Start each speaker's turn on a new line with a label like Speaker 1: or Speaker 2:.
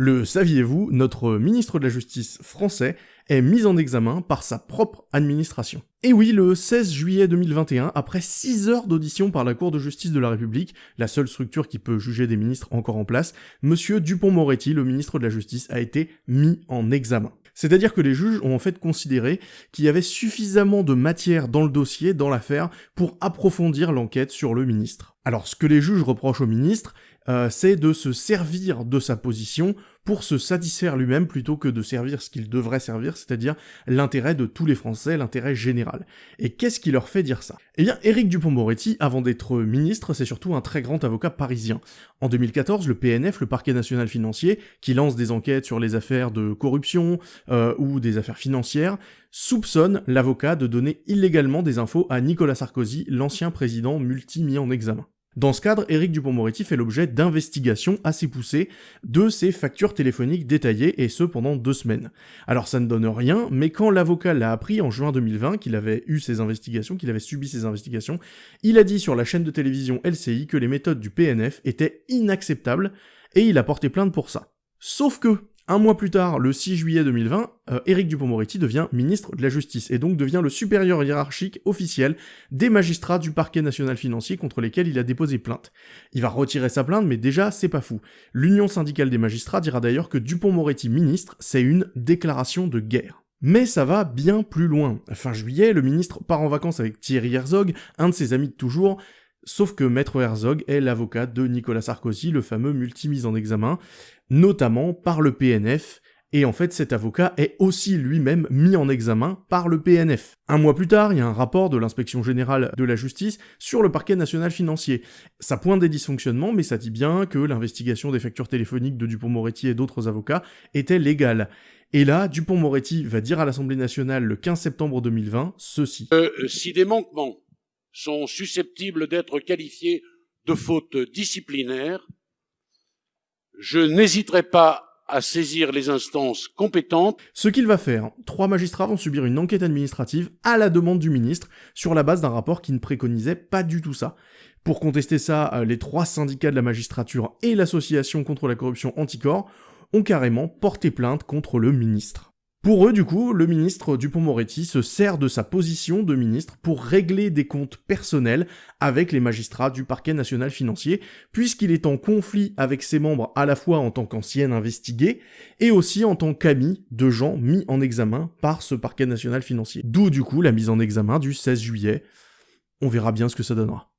Speaker 1: Le saviez-vous, notre ministre de la Justice français est mis en examen par sa propre administration. Et oui, le 16 juillet 2021, après 6 heures d'audition par la Cour de justice de la République, la seule structure qui peut juger des ministres encore en place, monsieur Dupont-Moretti, le ministre de la Justice, a été mis en examen. C'est-à-dire que les juges ont en fait considéré qu'il y avait suffisamment de matière dans le dossier, dans l'affaire, pour approfondir l'enquête sur le ministre. Alors ce que les juges reprochent au ministre, euh, c'est de se servir de sa position pour se satisfaire lui-même plutôt que de servir ce qu'il devrait servir, c'est-à-dire l'intérêt de tous les Français, l'intérêt général. Et qu'est-ce qui leur fait dire ça? Eh bien, Éric Dupont-Moretti, avant d'être ministre, c'est surtout un très grand avocat parisien. En 2014, le PNF, le Parquet National Financier, qui lance des enquêtes sur les affaires de corruption euh, ou des affaires financières, soupçonne l'avocat de donner illégalement des infos à Nicolas Sarkozy, l'ancien président multi-mis en examen. Dans ce cadre, Éric Dupont-Moretti fait l'objet d'investigations assez poussées de ses factures téléphoniques détaillées, et ce pendant deux semaines. Alors ça ne donne rien, mais quand l'avocat l'a appris en juin 2020 qu'il avait eu ces investigations, qu'il avait subi ces investigations, il a dit sur la chaîne de télévision LCI que les méthodes du PNF étaient inacceptables, et il a porté plainte pour ça. Sauf que, un mois plus tard, le 6 juillet 2020, euh, Éric Dupond-Moretti devient ministre de la Justice et donc devient le supérieur hiérarchique officiel des magistrats du parquet national financier contre lesquels il a déposé plainte. Il va retirer sa plainte, mais déjà, c'est pas fou. L'Union syndicale des magistrats dira d'ailleurs que Dupond-Moretti ministre, c'est une déclaration de guerre. Mais ça va bien plus loin. Fin juillet, le ministre part en vacances avec Thierry Herzog, un de ses amis de toujours, Sauf que Maître Herzog est l'avocat de Nicolas Sarkozy, le fameux multimise en examen, notamment par le PNF, et en fait cet avocat est aussi lui-même mis en examen par le PNF. Un mois plus tard, il y a un rapport de l'inspection générale de la justice sur le parquet national financier. Ça pointe des dysfonctionnements, mais ça dit bien que l'investigation des factures téléphoniques de Dupont-Moretti et d'autres avocats était légale. Et là, Dupont-Moretti va dire à l'Assemblée nationale le 15 septembre 2020 ceci.
Speaker 2: Euh, si des manquements sont susceptibles d'être qualifiés de fautes disciplinaires, je n'hésiterai pas à saisir les instances compétentes.
Speaker 1: Ce qu'il va faire, trois magistrats vont subir une enquête administrative à la demande du ministre sur la base d'un rapport qui ne préconisait pas du tout ça. Pour contester ça, euh, les trois syndicats de la magistrature et l'association contre la corruption Anticor ont carrément porté plainte contre le ministre. Pour eux, du coup, le ministre Dupont-Moretti se sert de sa position de ministre pour régler des comptes personnels avec les magistrats du parquet national financier, puisqu'il est en conflit avec ses membres à la fois en tant qu'ancien investigué et aussi en tant qu'ami de gens mis en examen par ce parquet national financier. D'où du coup la mise en examen du 16 juillet. On verra bien ce que ça donnera.